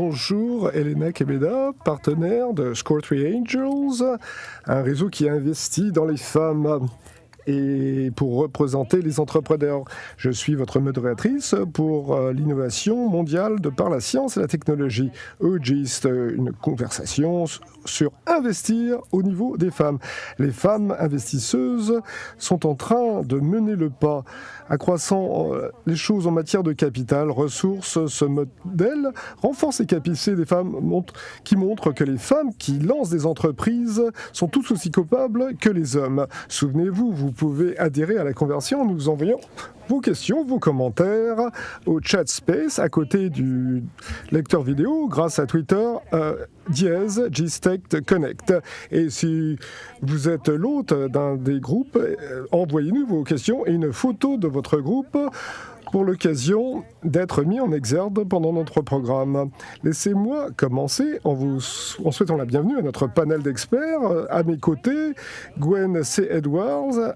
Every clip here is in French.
bonjour, Elena Kebeda, partenaire de Score 3 Angels, un réseau qui investit dans les femmes et pour représenter les entrepreneurs. Je suis votre modératrice pour euh, l'innovation mondiale de par la science et la technologie. Eugist, une conversation sur investir au niveau des femmes. Les femmes investisseuses sont en train de mener le pas, accroissant euh, les choses en matière de capital, ressources. Ce modèle renforce les capacités des femmes qui montrent que les femmes qui lancent des entreprises sont tout aussi coupables que les hommes. Souvenez-vous, vous pouvez adhérer à la conversion en nous envoyant vos questions, vos commentaires au chat space à côté du lecteur vidéo grâce à Twitter euh, dièse Connect. Et si vous êtes l'hôte d'un des groupes, euh, envoyez-nous vos questions et une photo de votre groupe pour l'occasion d'être mis en exergue pendant notre programme. Laissez-moi commencer en vous souhaitant la bienvenue à notre panel d'experts. À mes côtés, Gwen C. Edwards,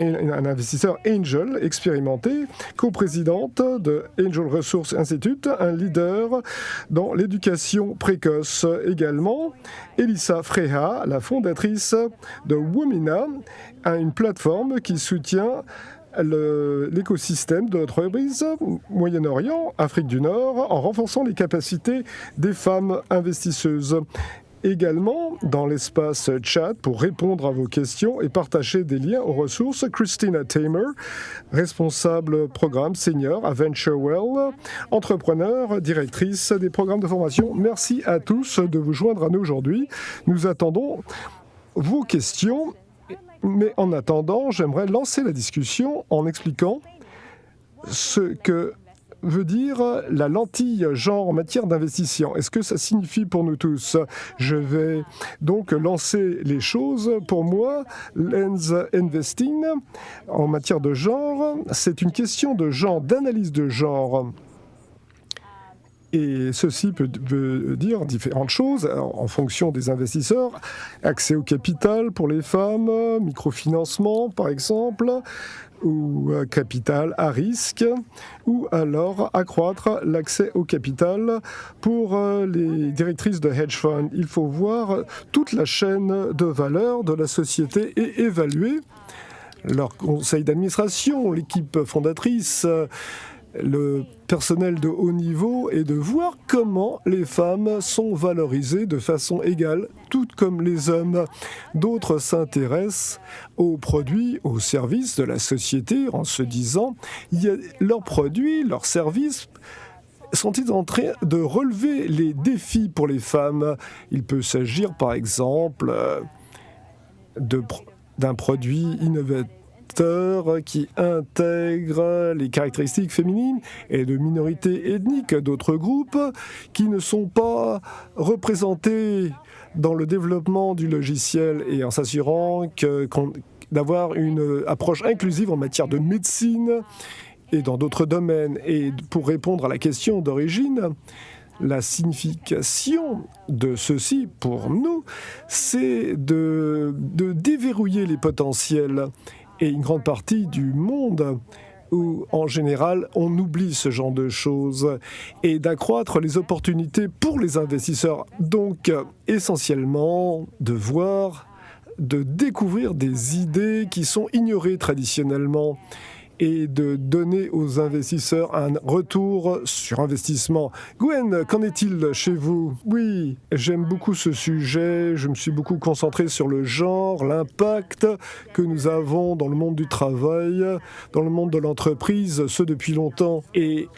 un investisseur Angel expérimenté, coprésidente de Angel Resource Institute, un leader dans l'éducation précoce également. Elissa Freha, la fondatrice de Womina, une plateforme qui soutient l'écosystème de notre entreprise Moyen-Orient, Afrique du Nord, en renforçant les capacités des femmes investisseuses également dans l'espace chat pour répondre à vos questions et partager des liens aux ressources. Christina Tamer, responsable programme senior à VentureWell, entrepreneur, directrice des programmes de formation. Merci à tous de vous joindre à nous aujourd'hui. Nous attendons vos questions mais en attendant, j'aimerais lancer la discussion en expliquant ce que veut dire la lentille genre en matière d'investissement Est-ce que ça signifie pour nous tous? Je vais donc lancer les choses. Pour moi, lens investing en matière de genre, c'est une question de genre, d'analyse de genre. Et ceci peut, dire différentes choses en fonction des investisseurs. Accès au capital pour les femmes, microfinancement par exemple, ou euh, capital à risque, ou alors accroître l'accès au capital pour euh, les directrices de hedge funds. Il faut voir toute la chaîne de valeur de la société et évaluer leur conseil d'administration, l'équipe fondatrice, le personnel de haut niveau et de voir comment les femmes sont valorisées de façon égale, toutes comme les hommes. D'autres s'intéressent aux produits, aux services de la société en se disant leurs produits, leurs services sont-ils en train de relever les défis pour les femmes? Il peut s'agir par exemple euh, d'un produit innovateur qui intègre les caractéristiques féminines et de minorités ethniques d'autres groupes qui ne sont pas représentés dans le développement du logiciel et en s'assurant d'avoir une approche inclusive en matière de médecine et dans d'autres domaines. Et pour répondre à la question d'origine, la signification de ceci pour nous, c'est de, déverrouiller les potentiels et une grande partie du monde où, en général, on oublie ce genre de choses et d'accroître les opportunités pour les investisseurs. Donc, essentiellement, de voir, de découvrir des idées qui sont ignorées traditionnellement et de donner aux investisseurs un retour sur investissement. Gwen, qu'en est-il chez vous? Oui, j'aime beaucoup ce sujet, je me suis beaucoup concentré sur le genre, l'impact que nous avons dans le monde du travail, dans le monde de l'entreprise, ce depuis longtemps. Et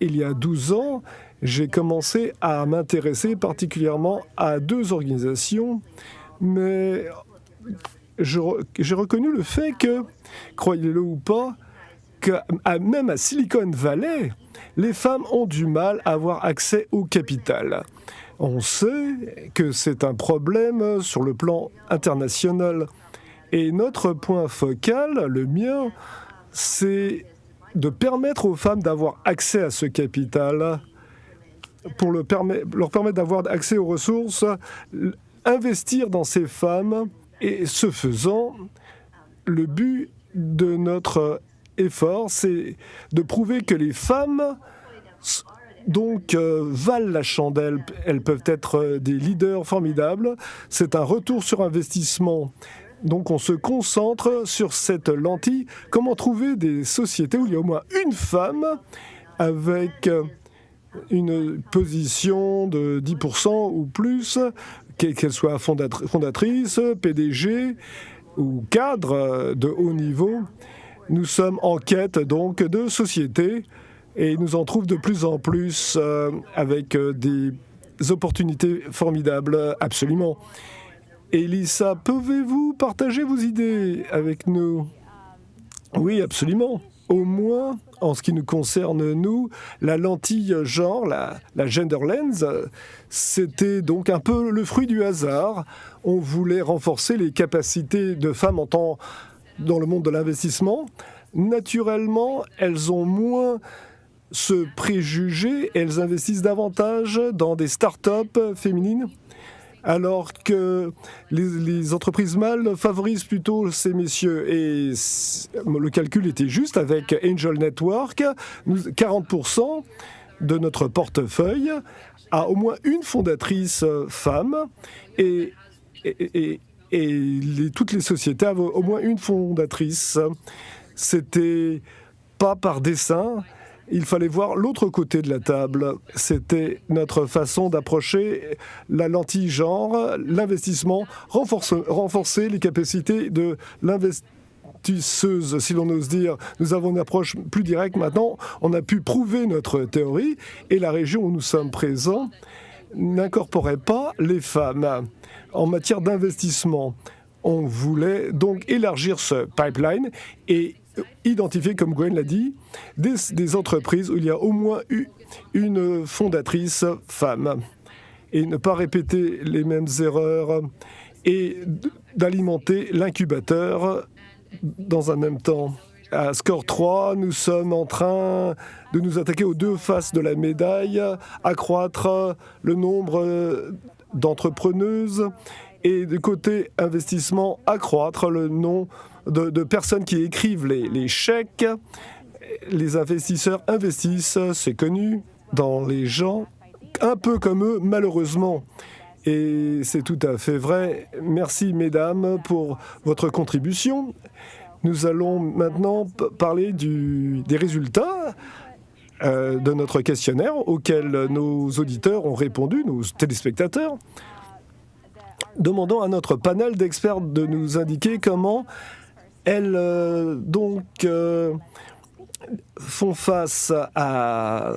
il y a 12 ans, j'ai commencé à m'intéresser particulièrement à deux organisations, mais j'ai reconnu le fait que, croyez-le ou pas, même à Silicon Valley, les femmes ont du mal à avoir accès au capital. On sait que c'est un problème sur le plan international. Et notre point focal, le mien, c'est de permettre aux femmes d'avoir accès à ce capital pour leur permettre d'avoir accès aux ressources, investir dans ces femmes et ce faisant, le but de notre c'est de prouver que les femmes donc euh, valent la chandelle. Elles peuvent être euh, des leaders formidables. C'est un retour sur investissement. Donc on se concentre sur cette lentille. Comment trouver des sociétés où il y a au moins une femme avec euh, une position de 10% ou plus, qu'elle soit fondatrice, PDG ou cadre de haut niveau? Nous sommes en quête donc de sociétés et nous en trouvons de plus en plus euh, avec euh, des opportunités formidables, absolument. Elissa, pouvez-vous partager vos idées avec nous? Oui, absolument. Au moins, en ce qui nous concerne, nous, la lentille genre, la, la gender lens, c'était donc un peu le fruit du hasard. On voulait renforcer les capacités de femmes en temps dans le monde de l'investissement. Naturellement, elles ont moins ce préjugé, elles investissent davantage dans des start-up féminines alors que les, entreprises mâles favorisent plutôt ces messieurs. Et le calcul était juste avec Angel Network, 40% de notre portefeuille a au moins une fondatrice femme et, et, toutes les sociétés avaient au moins une fondatrice. C'était pas par dessin, il fallait voir l'autre côté de la table. C'était notre façon d'approcher la lentille genre, l'investissement, renforcer, les capacités de l'investisseuse, si l'on ose dire. Nous avons une approche plus directe maintenant. On a pu prouver notre théorie et la région où nous sommes présents n'incorporait pas les femmes en matière d'investissement. On voulait donc élargir ce pipeline et identifier, comme Gwen l'a dit, des, entreprises où il y a au moins une fondatrice femme et ne pas répéter les mêmes erreurs et d'alimenter l'incubateur dans un même temps. À score 3, nous sommes en train de nous attaquer aux deux faces de la médaille, accroître le nombre d'entrepreneuses et du côté investissement, accroître le nombre de, personnes qui écrivent les, chèques. Les investisseurs investissent, c'est connu, dans les gens un peu comme eux, malheureusement. Et c'est tout à fait vrai. Merci, mesdames, pour votre contribution. Nous allons maintenant parler des résultats euh, de notre questionnaire auquel nos auditeurs ont répondu, nos téléspectateurs. Demandons à notre panel d'experts de nous indiquer comment elles euh, donc euh, font face à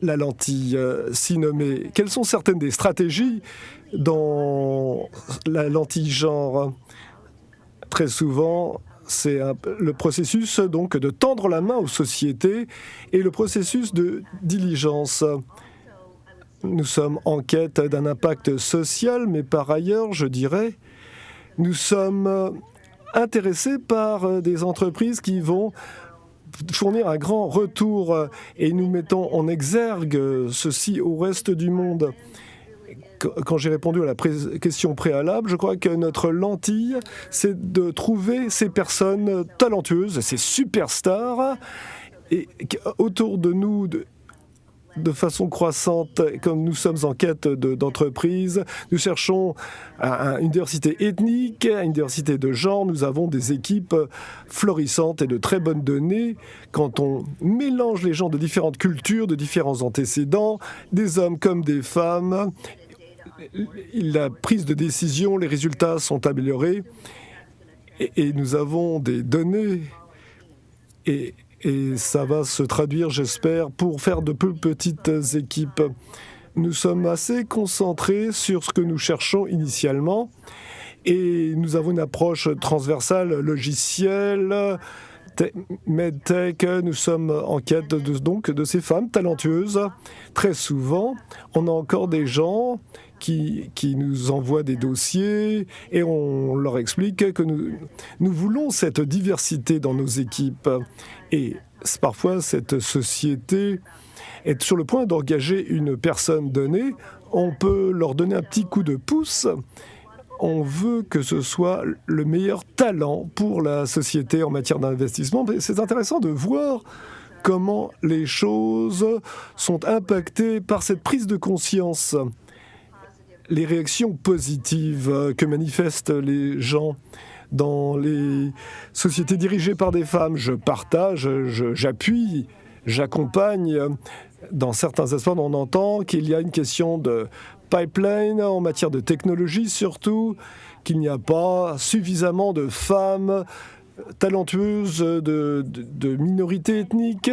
la lentille si nommée. Quelles sont certaines des stratégies dans la lentille genre? Très souvent, c'est le processus donc de tendre la main aux sociétés et le processus de diligence. Nous sommes en quête d'un impact social, mais par ailleurs, je dirais, nous sommes intéressés par euh, des entreprises qui vont fournir un grand retour euh, et nous mettons en exergue ceci au reste du monde. Quand j'ai répondu à la question préalable, je crois que notre lentille, c'est de trouver ces personnes talentueuses, ces superstars, et autour de nous, de façon croissante, comme nous sommes en quête d'entreprise. nous cherchons une diversité ethnique, une diversité de genre. Nous avons des équipes florissantes et de très bonnes données. Quand on mélange les gens de différentes cultures, de différents antécédents, des hommes comme des femmes, la prise de décision, les résultats sont améliorés. Et, nous avons des données et, ça va se traduire, j'espère, pour faire de peu petites équipes. Nous sommes assez concentrés sur ce que nous cherchons initialement et nous avons une approche transversale logicielle, medtech. Nous sommes en quête donc de ces femmes talentueuses. Très souvent, on a encore des gens qui, nous envoient des dossiers et on leur explique que nous voulons cette diversité dans nos équipes. Et parfois, cette société est sur le point d'engager une personne donnée. On peut leur donner un petit coup de pouce. On veut que ce soit le meilleur talent pour la société en matière d'investissement. C'est intéressant de voir comment les choses sont impactées par cette prise de conscience, les réactions positives que manifestent les gens dans les sociétés dirigées par des femmes. Je partage, j'appuie, j'accompagne. Dans certains aspects, on entend qu'il y a une question de pipeline en matière de technologie surtout, qu'il n'y a pas suffisamment de femmes talentueuses de, de, minorités ethniques.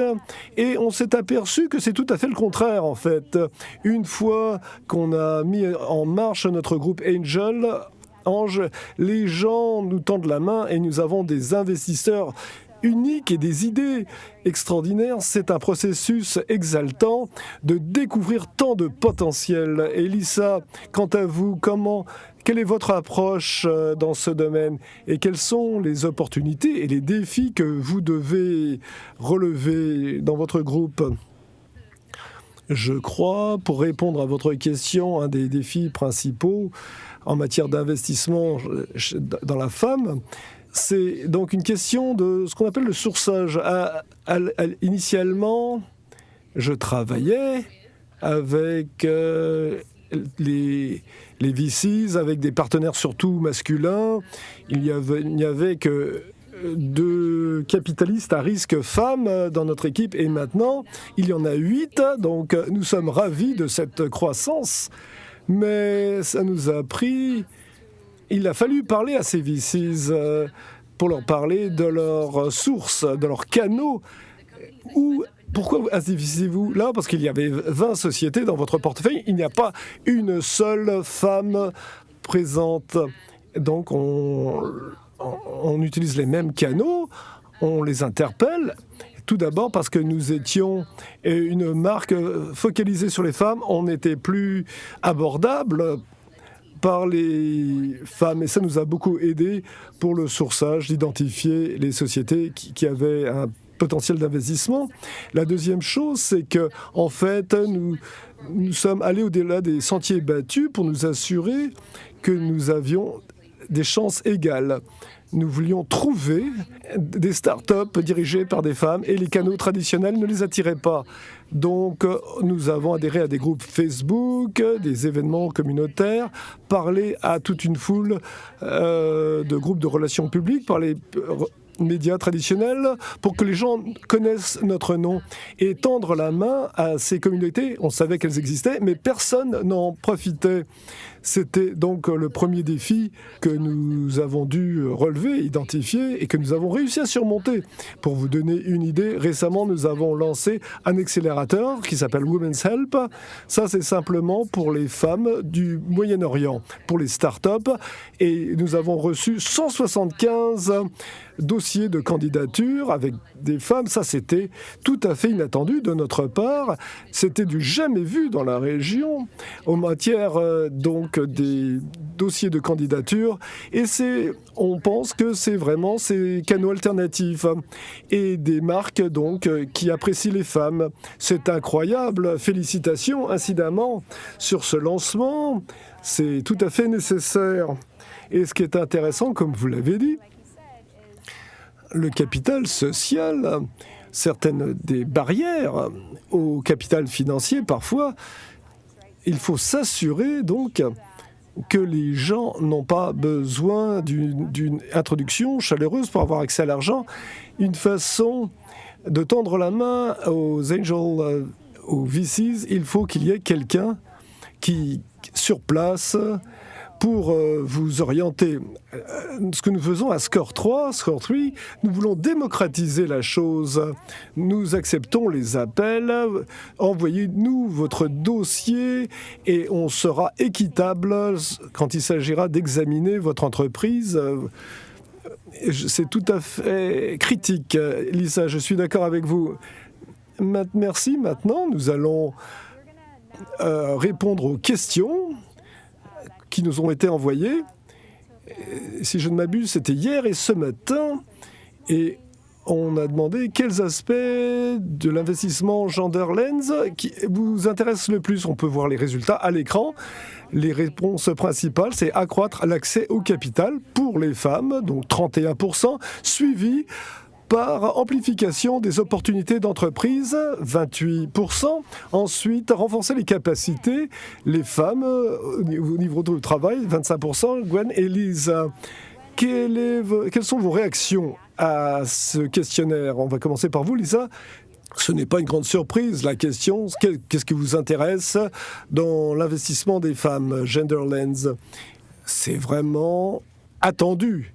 Et on s'est aperçu que c'est tout à fait le contraire, en fait. Une fois qu'on a mis en marche notre groupe Angel, Ange, les gens nous tendent la main et nous avons des investisseurs uniques et des idées extraordinaires. C'est un processus exaltant de découvrir tant de potentiel. Elissa, quant à vous, comment quelle est votre approche euh, dans ce domaine et quelles sont les opportunités et les défis que vous devez relever dans votre groupe? Je crois, pour répondre à votre question, un des défis principaux en matière d'investissement dans la femme, c'est donc une question de ce qu'on appelle le sourçage. initialement, je travaillais avec euh, les, les VCs, avec des partenaires surtout masculins. Il n'y avait, avait que deux capitalistes à risque femmes dans notre équipe et maintenant il y en a huit. Donc nous sommes ravis de cette croissance. Mais ça nous a pris il a fallu parler à ces VCs euh, pour leur parler de leurs sources, de leurs canaux. Ou pourquoi investissez-vous là? Parce qu'il y avait 20 sociétés dans votre portefeuille. Il n'y a pas une seule femme présente. Donc on, on utilise les mêmes canaux, on les interpelle. Tout d'abord parce que nous étions une marque focalisée sur les femmes, on n'était plus abordable par les femmes et ça nous a beaucoup aidé pour le sourçage, d'identifier les sociétés qui, avaient un potentiel d'investissement. La deuxième chose, c'est que en fait, nous, nous sommes allés au-delà des sentiers battus pour nous assurer que nous avions des chances égales nous voulions trouver des start-up dirigées par des femmes et les canaux traditionnels ne les attiraient pas. Donc, nous avons adhéré à des groupes Facebook, des événements communautaires, parlé à toute une foule euh, de groupes de relations publiques, parler médias traditionnels pour que les gens connaissent notre nom et tendre la main à ces communautés. On savait qu'elles existaient, mais personne n'en profitait. C'était donc le premier défi que nous avons dû relever, identifier et que nous avons réussi à surmonter. Pour vous donner une idée, récemment, nous avons lancé un accélérateur qui s'appelle Women's Help. Ça, c'est simplement pour les femmes du Moyen-Orient, pour les start-up. Et nous avons reçu 175 dossiers de candidature avec des femmes. Ça, c'était tout à fait inattendu de notre part. C'était du jamais vu dans la région en matière euh, des dossiers de candidature et c'est, on pense que c'est vraiment ces canaux alternatifs et des marques donc qui apprécient les femmes. C'est incroyable. Félicitations incidemment sur ce lancement. C'est tout à fait nécessaire. Et ce qui est intéressant, comme vous l'avez dit, le capital social, certaines des barrières au capital financier parfois, il faut s'assurer donc que les gens n'ont pas besoin d'une introduction chaleureuse pour avoir accès à l'argent. Une façon de tendre la main aux angels, euh, aux VCs, il faut qu'il y ait quelqu'un qui, sur place, pour euh, vous orienter. Euh, ce que nous faisons à Score 3, Score 3, nous voulons démocratiser la chose. Nous acceptons les appels, envoyez-nous votre dossier et on sera équitable quand il s'agira d'examiner votre entreprise. C'est tout à fait critique. Lisa, je suis d'accord avec vous. Merci. Maintenant, nous allons euh, répondre aux questions qui nous ont été envoyés. Si je ne m'abuse, c'était hier et ce matin. Et on a demandé quels aspects de l'investissement Gender Lens qui vous intéressent le plus. On peut voir les résultats à l'écran. Les réponses principales, c'est accroître l'accès au capital pour les femmes, donc 31%, suivi par amplification des opportunités d'entreprise, 28%. Ensuite, renforcer les capacités, les femmes euh, au niveau du travail, 25%. Gwen et Lisa, quelles sont vos réactions à ce questionnaire? On va commencer par vous, Lisa. Ce n'est pas une grande surprise. La question, qu'est-ce qui vous intéresse dans l'investissement des femmes, Genderlands C'est vraiment attendu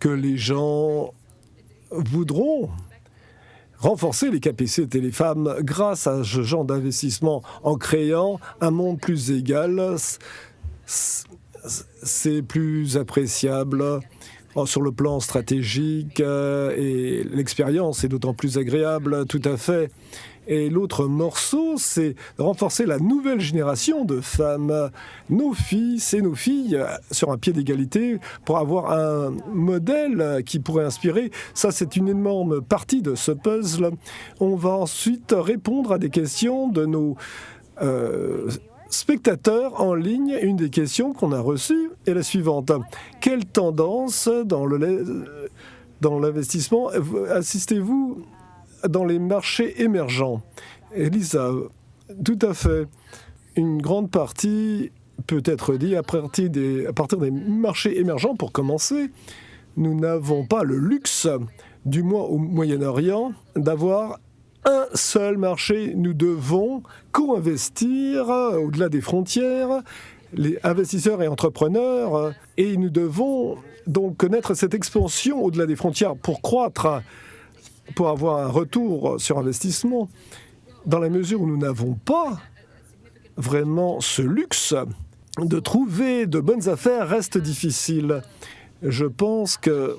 que les gens voudront renforcer les capacités des femmes grâce à ce genre d'investissement en créant un monde plus égal. C'est plus appréciable oh, sur le plan stratégique euh, et l'expérience est d'autant plus agréable, tout à fait. Et l'autre morceau, c'est renforcer la nouvelle génération de femmes, nos fils et nos filles, sur un pied d'égalité, pour avoir un modèle qui pourrait inspirer. Ça, c'est une énorme partie de ce puzzle. On va ensuite répondre à des questions de nos... Euh, spectateurs en ligne, une des questions qu'on a reçues est la suivante. Quelle tendance dans l'investissement assistez-vous dans les marchés émergents. Elisa, tout à fait. Une grande partie peut être dit à partir des, à partir des marchés émergents pour commencer. Nous n'avons pas le luxe, du moins au Moyen-Orient, d'avoir un seul marché. Nous devons co-investir au-delà des frontières, les investisseurs et entrepreneurs, et nous devons donc connaître cette expansion au-delà des frontières pour croître pour avoir un retour sur investissement, dans la mesure où nous n'avons pas vraiment ce luxe de trouver de bonnes affaires reste difficile. Je pense que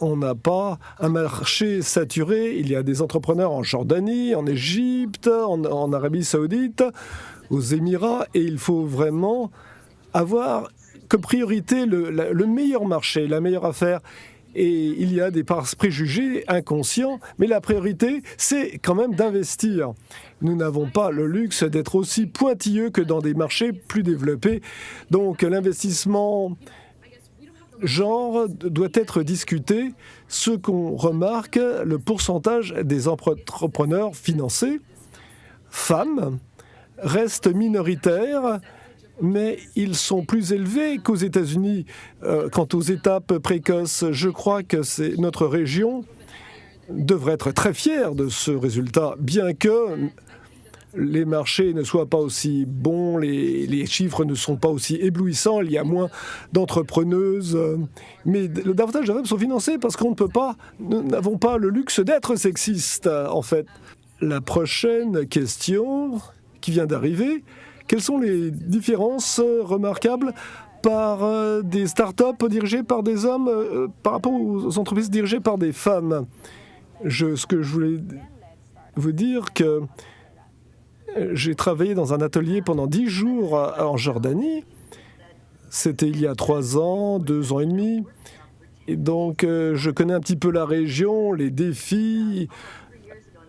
on n'a pas un marché saturé. Il y a des entrepreneurs en Jordanie, en Égypte, en, Arabie saoudite, aux Émirats, et il faut vraiment avoir comme priorité le, le meilleur marché, la meilleure affaire et il y a des préjugés inconscients, mais la priorité, c'est quand même d'investir. Nous n'avons pas le luxe d'être aussi pointilleux que dans des marchés plus développés. Donc l'investissement genre doit être discuté. Ce qu'on remarque, le pourcentage des entrepreneurs financés, femmes, reste minoritaire mais ils sont plus élevés qu'aux États-Unis. Euh, quant aux étapes précoces, je crois que notre région devrait être très fière de ce résultat, bien que les marchés ne soient pas aussi bons, les, chiffres ne sont pas aussi éblouissants, il y a moins d'entrepreneuses, mais davantage de femmes sont financées parce qu'on ne peut pas, nous n'avons pas le luxe d'être sexistes, en fait. La prochaine question qui vient d'arriver, quelles sont les différences euh, remarquables par euh, des startups dirigées par des hommes euh, par rapport aux entreprises dirigées par des femmes? Je, Ce que je voulais vous dire que j'ai travaillé dans un atelier pendant dix jours en Jordanie. C'était il y a trois ans, deux ans et demi. Et donc, je connais un petit peu la région, les défis,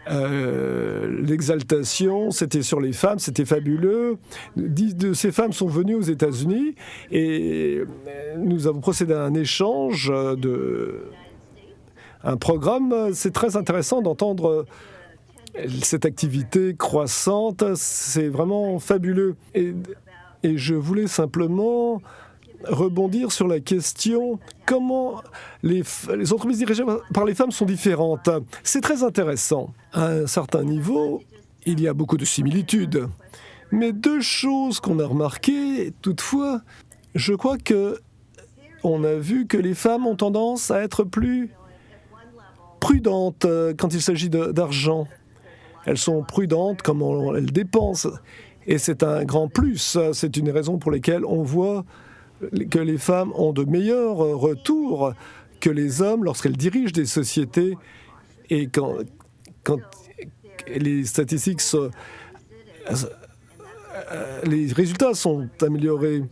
euh, l'exaltation, c'était sur les femmes, c'était fabuleux. Dix de ces femmes sont venues aux États-Unis et nous avons procédé à un échange de un programme. C'est très intéressant d'entendre cette activité croissante. C'est vraiment fabuleux. Et je voulais simplement rebondir sur la question comment les, entreprises dirigées par les femmes sont différentes? C'est très intéressant. À un certain niveau, il y a beaucoup de similitudes. Mais deux choses qu'on a remarquées, toutefois, je crois que on a vu que les femmes ont tendance à être plus prudentes quand il s'agit d'argent. Elles sont prudentes comment elles dépensent. Et c'est un grand plus. C'est une raison pour laquelle on voit que les femmes ont de meilleurs retours que les hommes lorsqu'elles dirigent des sociétés et quand, les statistiques, sont, les résultats sont améliorés.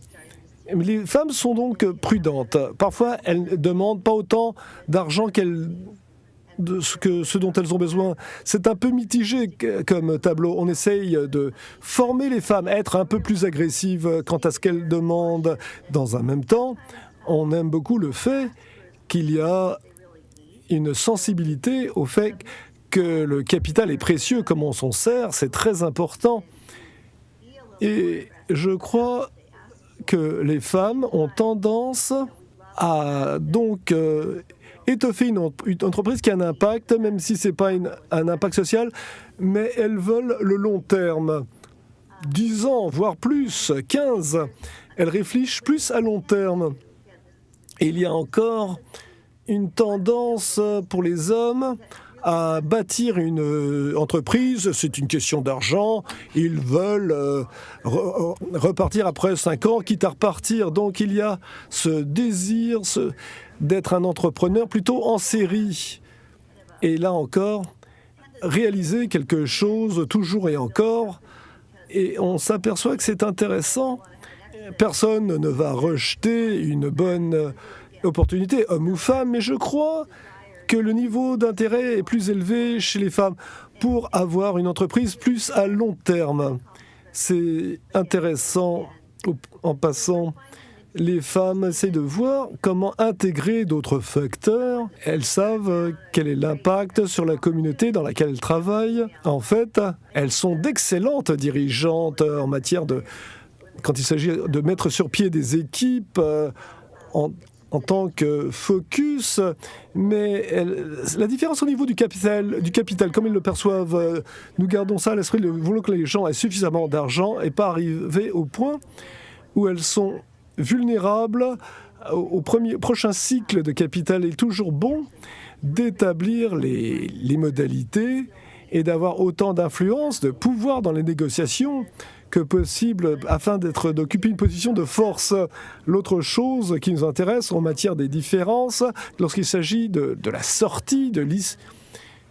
Les femmes sont donc prudentes. Parfois, elles ne demandent pas autant d'argent qu'elles de ce, dont elles ont besoin. C'est un peu mitigé comme tableau. On essaye de former les femmes être un peu plus agressives quant à ce qu'elles demandent. Dans un même temps, on aime beaucoup le fait qu'il y a une sensibilité au fait que le capital est précieux, comment on s'en sert, c'est très important. Et je crois que les femmes ont tendance à donc euh, étoffer une, entreprise qui a un impact, même si ce n'est pas un impact social, mais elles veulent le long terme. 10 ans, voire plus, 15. Elles réfléchissent plus à long terme. Il y a encore une tendance pour les hommes à bâtir une euh, entreprise, c'est une question d'argent. Ils veulent euh, repartir après cinq ans, quitte à repartir. Donc il y a ce désir d'être un entrepreneur plutôt en série. Et là encore, réaliser quelque chose toujours et encore. Et on s'aperçoit que c'est intéressant. Personne ne va rejeter une bonne opportunité, homme ou femme, mais je crois que le niveau d'intérêt est plus élevé chez les femmes pour avoir une entreprise plus à long terme. C'est intéressant en passant. Les femmes essaient de voir comment intégrer d'autres facteurs. Elles savent quel est l'impact sur la communauté dans laquelle elles travaillent. En fait, elles sont d'excellentes dirigeantes en matière de... Quand il s'agit de mettre sur pied des équipes euh, en, en tant que focus, mais la différence au niveau du capital, du capital, comme ils le perçoivent, euh, nous gardons ça à l'esprit, nous voulons que les gens aient suffisamment d'argent et pas arriver au point où elles sont vulnérables au, premier, prochain cycle de capital. Il est toujours bon d'établir les, les modalités et d'avoir autant d'influence, de pouvoir dans les négociations possible afin d'être d'occuper une position de force. L'autre chose qui nous intéresse en matière des différences, lorsqu'il s'agit de, la sortie de l'IS,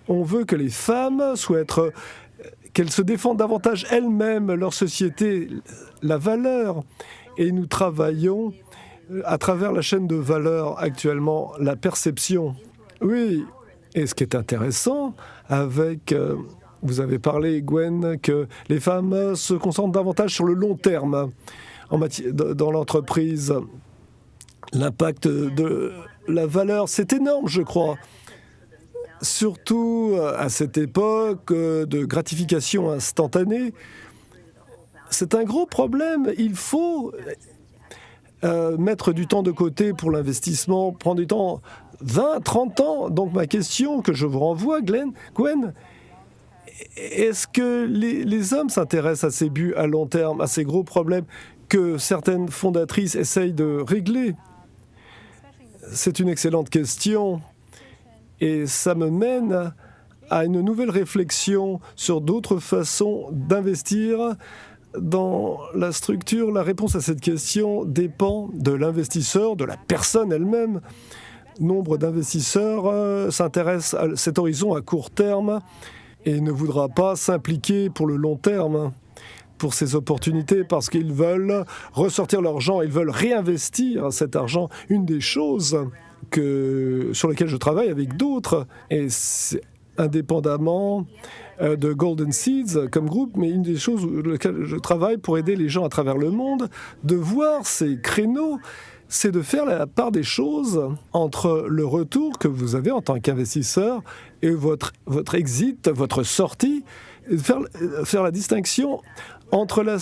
on veut que les femmes soient être qu'elles se défendent davantage elles-mêmes, leur société, la valeur. Et nous travaillons à travers la chaîne de valeur actuellement, la perception. Oui, et ce qui est intéressant avec euh, vous avez parlé, Gwen, que les femmes se concentrent davantage sur le long terme en dans l'entreprise. L'impact de la valeur, c'est énorme, je crois. Surtout à cette époque de gratification instantanée. C'est un gros problème. Il faut euh, mettre du temps de côté pour l'investissement, prendre du temps, 20, 30 ans. Donc ma question que je vous renvoie, Glenn, Gwen, est-ce que les, hommes s'intéressent à ces buts à long terme, à ces gros problèmes que certaines fondatrices essayent de régler? C'est une excellente question et ça me mène à une nouvelle réflexion sur d'autres façons d'investir dans la structure. La réponse à cette question dépend de l'investisseur, de la personne elle-même. Nombre d'investisseurs euh, s'intéressent à cet horizon à court terme et ne voudra pas s'impliquer pour le long terme pour ces opportunités parce qu'ils veulent ressortir leur argent, ils veulent réinvestir cet argent. Une des choses que, sur lesquelles je travaille avec d'autres, et indépendamment euh, de Golden Seeds comme groupe, mais une des choses sur lesquelles je travaille pour aider les gens à travers le monde, de voir ces créneaux c'est de faire la part des choses entre le retour que vous avez en tant qu'investisseur et votre, votre exit, votre sortie, faire, faire la distinction entre la,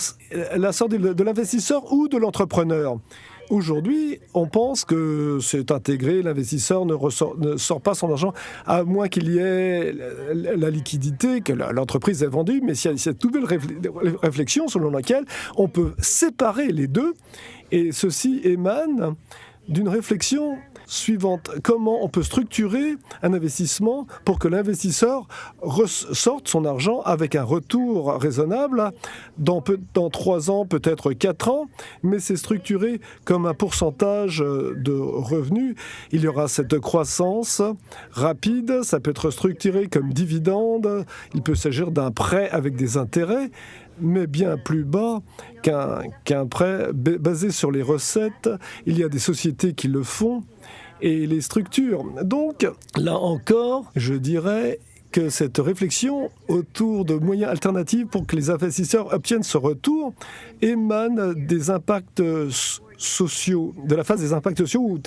sortie de, l'investisseur ou de l'entrepreneur. Aujourd'hui, on pense que c'est intégré, l'investisseur ne, sort pas son argent, à moins qu'il y ait la, liquidité, que l'entreprise est vendue, mais il y a cette nouvelle réflexion selon laquelle on peut séparer les deux et ceci émane d'une réflexion suivante. Comment on peut structurer un investissement pour que l'investisseur sorte son argent avec un retour raisonnable dans, dans trois ans, peut-être quatre ans, mais c'est structuré comme un pourcentage de revenus. Il y aura cette croissance rapide, ça peut être structuré comme dividende, il peut s'agir d'un prêt avec des intérêts, mais bien plus bas qu'un prêt basé sur les recettes. Il y a des sociétés qui le font et les structures. Donc, là encore, je dirais que cette réflexion autour de moyens alternatifs pour que les investisseurs obtiennent ce retour émane des impacts sociaux, de la phase des impacts sociaux où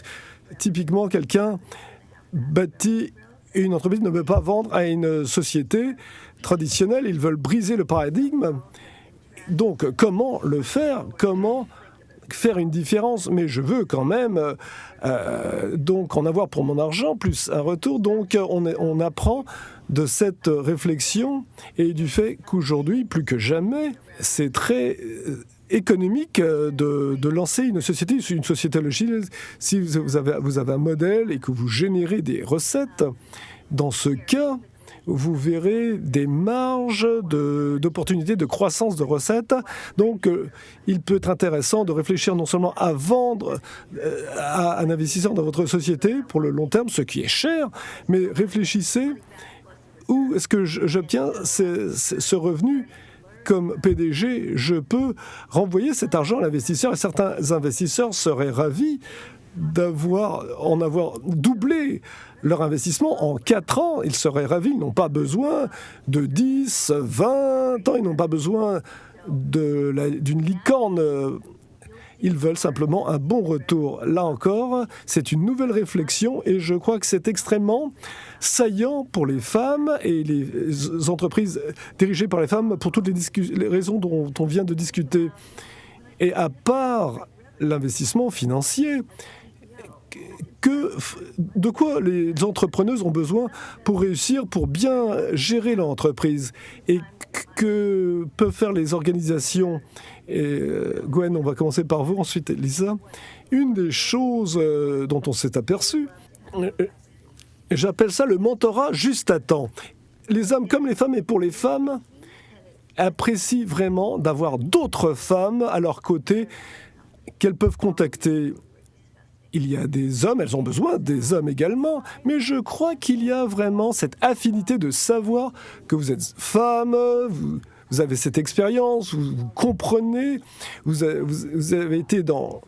typiquement quelqu'un bâti une entreprise ne veut pas vendre à une société traditionnelle, ils veulent briser le paradigme. Donc comment le faire? Comment faire une différence? Mais je veux quand même euh, donc en avoir pour mon argent plus un retour. Donc on, apprend de cette réflexion et du fait qu'aujourd'hui, plus que jamais, c'est très euh, économique euh, de, lancer une société, une société logicielle. Si vous avez, vous avez un modèle et que vous générez des recettes, dans ce cas, vous verrez des marges d'opportunités de, croissance de recettes. Donc, euh, il peut être intéressant de réfléchir non seulement à vendre à un investisseur dans votre société pour le long terme, ce qui est cher, mais réfléchissez où est-ce que j'obtiens ce revenu comme PDG, je peux renvoyer cet argent à l'investisseur et certains investisseurs seraient ravis d'avoir en avoir doublé leur investissement en 4 ans. Ils seraient ravis, ils n'ont pas besoin de 10, 20 ans, ils n'ont pas besoin d'une licorne ils veulent simplement un bon retour. Là encore, c'est une nouvelle réflexion et je crois que c'est extrêmement saillant pour les femmes et les entreprises dirigées par les femmes pour toutes les, raisons dont on vient de discuter. Et à part l'investissement financier, que, de quoi les entrepreneuses ont besoin pour réussir, pour bien gérer leur entreprise et que peuvent faire les organisations? Euh, Gwen, on va commencer par vous, ensuite Lisa. Une des choses euh, dont on s'est aperçu, euh, j'appelle ça le mentorat juste à temps. Les hommes comme les femmes, et pour les femmes, apprécient vraiment d'avoir d'autres femmes à leur côté qu'elles peuvent contacter. Il y a des hommes, elles ont besoin des hommes également, mais je crois qu'il y a vraiment cette affinité de savoir que vous êtes femme, vous, avez cette expérience, vous, comprenez, vous avez, été dans,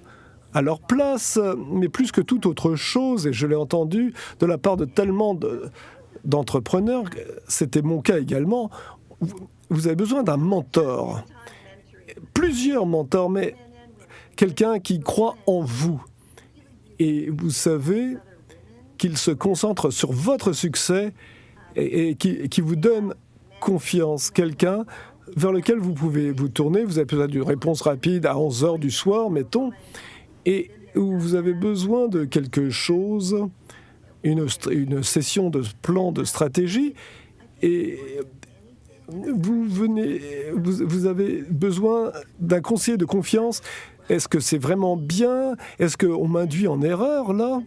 à leur place, mais plus que toute autre chose, et je l'ai entendu de la part de tellement d'entrepreneurs, c'était mon cas également, vous avez besoin d'un mentor, plusieurs mentors, mais quelqu'un qui croit en vous. Et vous savez qu'il se concentre sur votre succès et, qui, qui, vous donne confiance, quelqu'un vers lequel vous pouvez vous tourner. Vous avez besoin d'une réponse rapide à 11 heures du soir, mettons, et où vous avez besoin de quelque chose, une, session de plan de stratégie, et vous avez besoin d'un conseiller de confiance. Est-ce que c'est vraiment bien? Est-ce qu'on m'induit en erreur là?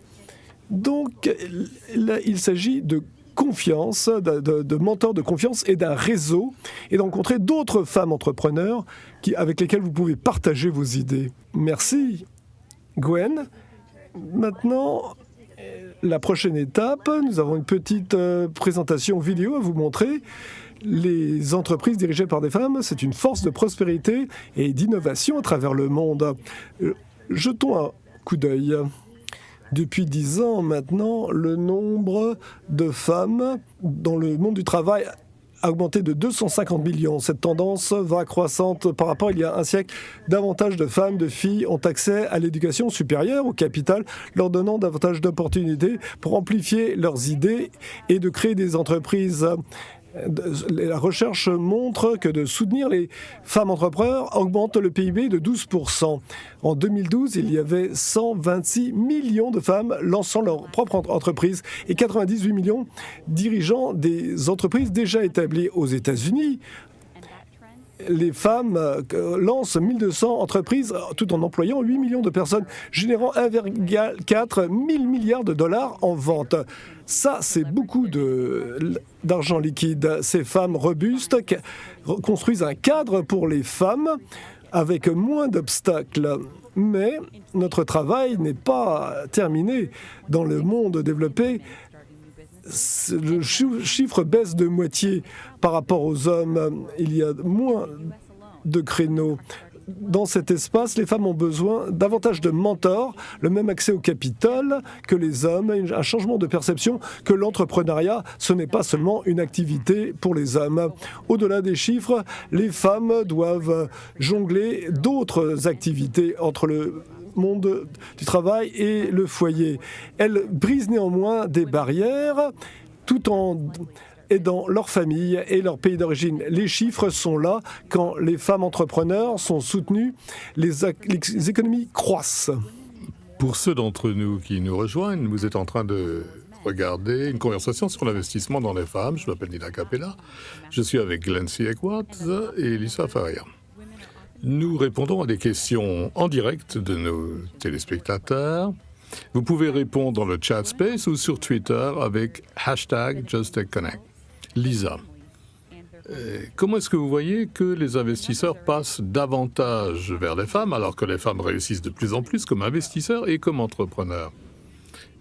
Donc, là, il s'agit de confiance, de, mentors de confiance et d'un réseau, et d'encontrer d'autres femmes entrepreneurs avec lesquelles vous pouvez partager vos idées. Merci, Gwen. Maintenant, la prochaine étape, nous avons une petite euh, présentation vidéo à vous montrer. Les entreprises dirigées par des femmes, c'est une force de prospérité et d'innovation à travers le monde. Euh, jetons un coup d'œil. Depuis dix ans maintenant, le nombre de femmes dans le monde du travail a augmenté de 250 millions. Cette tendance va croissante par rapport à il y a un siècle. Davantage de femmes, de filles ont accès à l'éducation supérieure, au capital, leur donnant davantage d'opportunités pour amplifier leurs idées et de créer des entreprises la recherche montre que de soutenir les femmes entrepreneurs augmente le PIB de 12%. En 2012, il y avait 126 millions de femmes lançant leur propre entreprise et 98 millions dirigeant des entreprises déjà établies aux États-Unis les femmes euh, lancent 1200 entreprises tout en employant 8 millions de personnes, générant 1,4 milliards de dollars en vente. Ça, c'est beaucoup d'argent liquide. Ces femmes robustes construisent un cadre pour les femmes avec moins d'obstacles. Mais notre travail n'est pas terminé. Dans le monde développé, le chiffre baisse de moitié par rapport aux hommes. Il y a moins de créneaux. Dans cet espace, les femmes ont besoin davantage de mentors, le même accès au capital que les hommes, un changement de perception que l'entrepreneuriat, ce n'est pas seulement une activité pour les hommes. Au-delà des chiffres, les femmes doivent jongler d'autres activités entre le monde du travail et le foyer. Elles brisent néanmoins des barrières tout en aidant leur famille et leur pays d'origine. Les chiffres sont là. Quand les femmes entrepreneurs sont soutenues, les, économies croissent. Pour ceux d'entre nous qui nous rejoignent, vous êtes en train de regarder une conversation sur l'investissement dans les femmes. Je m'appelle Nina Capella. Je suis avec Glency Equat et Lisa Faria. Nous répondons à des questions en direct de nos téléspectateurs. Vous pouvez répondre dans le chat space ou sur Twitter avec hashtag JustTechConnect. Lisa, euh, comment est-ce que vous voyez que les investisseurs passent davantage vers les femmes alors que les femmes réussissent de plus en plus comme investisseurs et comme entrepreneurs?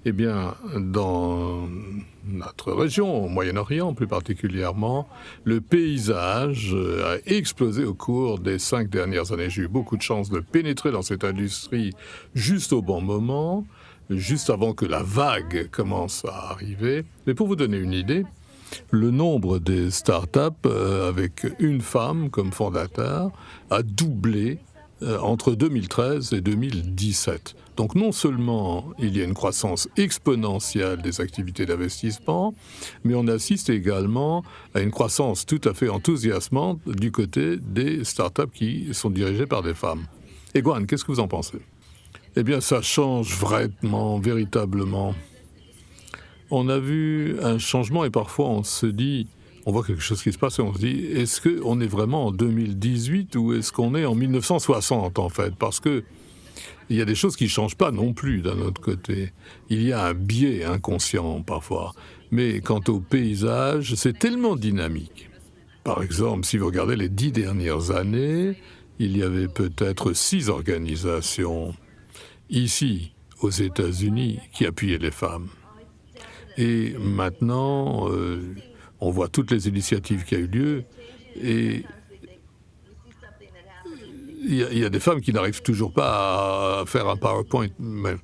Eh bien, dans notre région, au Moyen-Orient plus particulièrement, le paysage a explosé au cours des cinq dernières années. J'ai eu beaucoup de chance de pénétrer dans cette industrie juste au bon moment, juste avant que la vague commence à arriver. Mais pour vous donner une idée, le nombre des startups euh, avec une femme comme fondateur a doublé euh, entre 2013 et 2017. Donc non seulement il y a une croissance exponentielle des activités d'investissement, mais on assiste également à une croissance tout à fait enthousiasmante du côté des startups qui sont dirigées par des femmes. Et qu'est-ce que vous en pensez? Eh bien, ça change vraiment, véritablement on a vu un changement et parfois on se dit, on voit quelque chose qui se passe et on se dit, est-ce qu'on est vraiment en 2018 ou est-ce qu'on est en 1960 en fait? Parce que il y a des choses qui ne changent pas non plus d'un autre côté. Il y a un biais inconscient parfois. Mais quant au paysage, c'est tellement dynamique. Par exemple, si vous regardez les dix dernières années, il y avait peut-être six organisations ici, aux États-Unis, qui appuyaient les femmes. Et maintenant, euh, on voit toutes les initiatives qui ont eu lieu et il y, a des femmes qui n'arrivent toujours pas à faire un PowerPoint. Mais,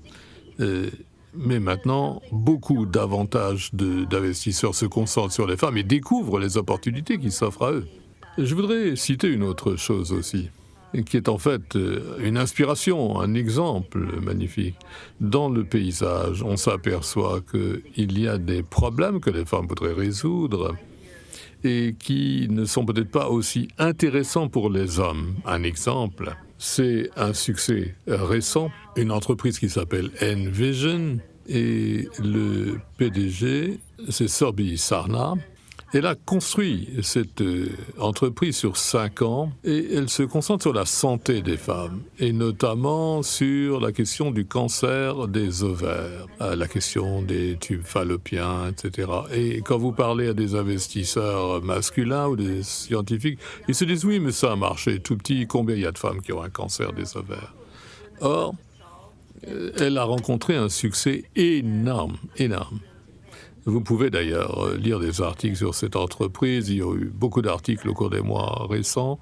euh, mais maintenant, beaucoup davantage d'investisseurs se concentrent sur les femmes et découvrent les opportunités qui s'offrent à eux. Je voudrais citer une autre chose aussi qui est en fait euh, une inspiration, un exemple magnifique. Dans le paysage, on s'aperçoit qu'il y a des problèmes que les femmes voudraient résoudre et qui ne sont peut-être pas aussi intéressants pour les hommes. Un exemple, c'est un succès récent, une entreprise qui s'appelle Envision, et le PDG, c'est Sorbi Sarna, elle a construit cette euh, entreprise sur cinq ans et elle se concentre sur la santé des femmes et notamment sur la question du cancer des ovaires, euh, la question des tubes fallopiens, etc. Et quand vous parlez à des investisseurs masculins ou des scientifiques, ils se disent oui, mais ça a marché tout petit, combien il y a de femmes qui ont un cancer des ovaires? Or, euh, elle a rencontré un succès énorme, énorme. Vous pouvez d'ailleurs euh, lire des articles sur cette entreprise. Il y a eu beaucoup d'articles au cours des mois récents.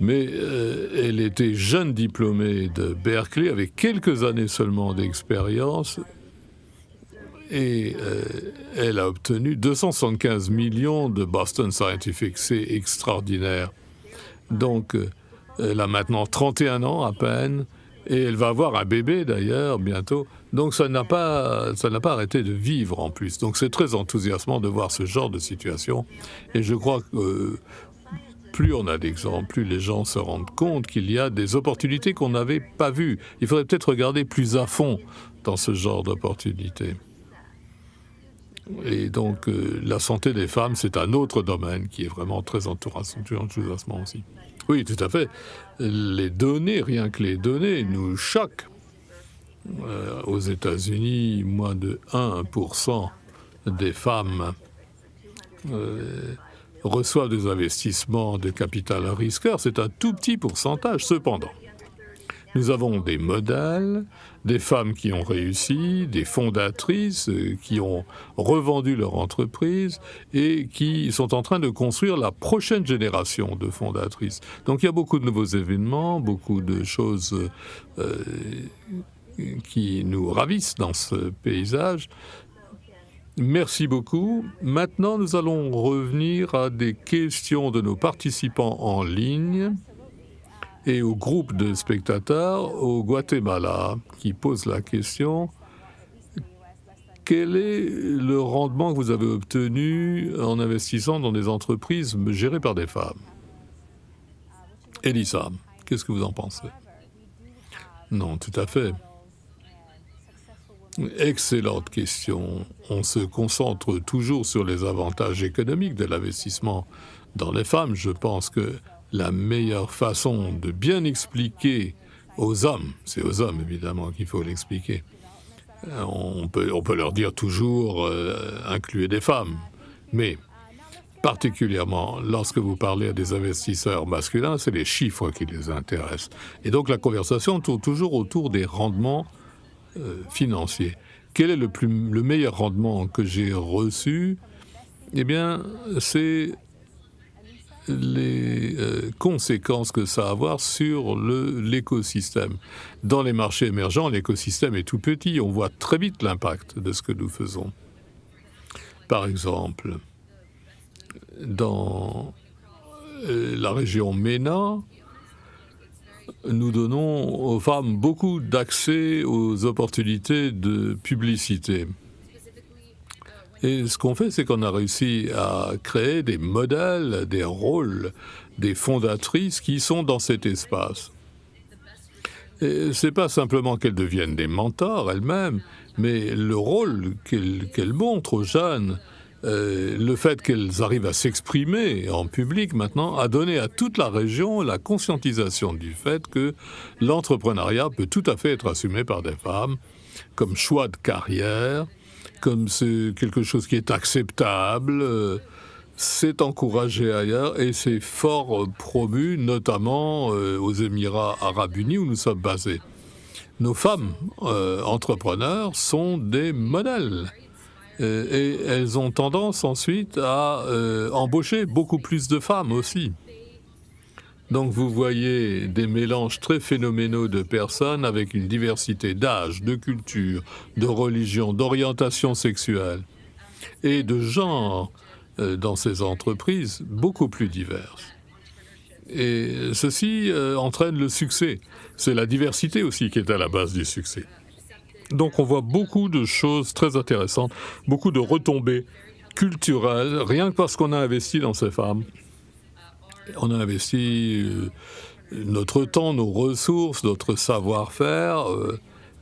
Mais euh, elle était jeune diplômée de Berkeley, avec quelques années seulement d'expérience. Et euh, elle a obtenu 275 millions de Boston Scientific. C'est extraordinaire. Donc, elle a maintenant 31 ans à peine. Et elle va avoir un bébé d'ailleurs bientôt. Donc ça n'a pas, arrêté de vivre en plus. Donc c'est très enthousiasmant de voir ce genre de situation. Et je crois que plus on a d'exemples, plus les gens se rendent compte qu'il y a des opportunités qu'on n'avait pas vues. Il faudrait peut-être regarder plus à fond dans ce genre d'opportunités. Et donc euh, la santé des femmes, c'est un autre domaine qui est vraiment très enthousiasmant aussi. Oui, tout à fait. Les données, rien que les données, nous choquent. Euh, aux États-Unis, moins de 1% des femmes euh, reçoivent des investissements de capital risqueur. C'est un tout petit pourcentage. Cependant, nous avons des modèles, des femmes qui ont réussi, des fondatrices euh, qui ont revendu leur entreprise et qui sont en train de construire la prochaine génération de fondatrices. Donc il y a beaucoup de nouveaux événements, beaucoup de choses qui nous ravissent dans ce paysage. Merci beaucoup. Maintenant, nous allons revenir à des questions de nos participants en ligne. et au groupe de spectateurs au Guatemala qui pose la question quel est le rendement que vous avez obtenu en investissant dans des entreprises gérées par des femmes? Elisa, qu'est-ce que vous en pensez? Non, tout à fait. Excellente question. On se concentre toujours sur les avantages économiques de l'investissement dans les femmes. Je pense que la meilleure façon de bien expliquer aux hommes, c'est aux hommes évidemment qu'il faut l'expliquer, euh, on peut, on peut leur dire toujours euh, des femmes, mais particulièrement lorsque vous parlez à des investisseurs masculins, c'est les chiffres qui les intéressent. Et donc la conversation tourne toujours autour des rendements euh, financiers. Quel est le, plus, le meilleur rendement que j'ai reçu? Eh bien, c'est les euh, conséquences que ça va avoir sur l'écosystème. Dans les marchés émergents, l'écosystème est tout petit. On voit très vite l'impact de ce que nous faisons. Par exemple, dans euh, la région MENA, nous donnons aux femmes beaucoup d'accès aux opportunités de publicité. Et ce qu'on fait, c'est qu'on a réussi à créer des modèles, des rôles, des fondatrices qui sont dans cet espace. C'est pas simplement qu'elles deviennent des mentors elles-mêmes, mais le rôle qu'elles montrent aux jeunes, euh, le fait qu'elles arrivent à s'exprimer en public maintenant, a donné à toute la région la conscientisation du fait que l'entrepreneuriat peut tout à fait être assumé par des femmes comme choix de carrière, comme c'est quelque chose qui est acceptable, euh, c'est encouragé ailleurs et c'est fort promu, notamment euh, aux Émirats arabes unis où nous sommes basés. Nos femmes entrepreneurs sont des modèles et elles ont tendance ensuite à embaucher beaucoup plus de femmes aussi. Donc vous voyez des mélanges très phénoménaux de personnes avec une diversité d'âge, de culture, de religion, d'orientation sexuelle et de genre euh, dans ces entreprises beaucoup plus diverses. Et ceci euh, entraîne le succès. C'est la diversité aussi qui est à la base du succès. Donc on voit beaucoup de choses très intéressantes, beaucoup de retombées culturelles, rien que parce qu'on a investi dans ces femmes on a investi euh, notre temps, nos ressources, notre savoir-faire euh,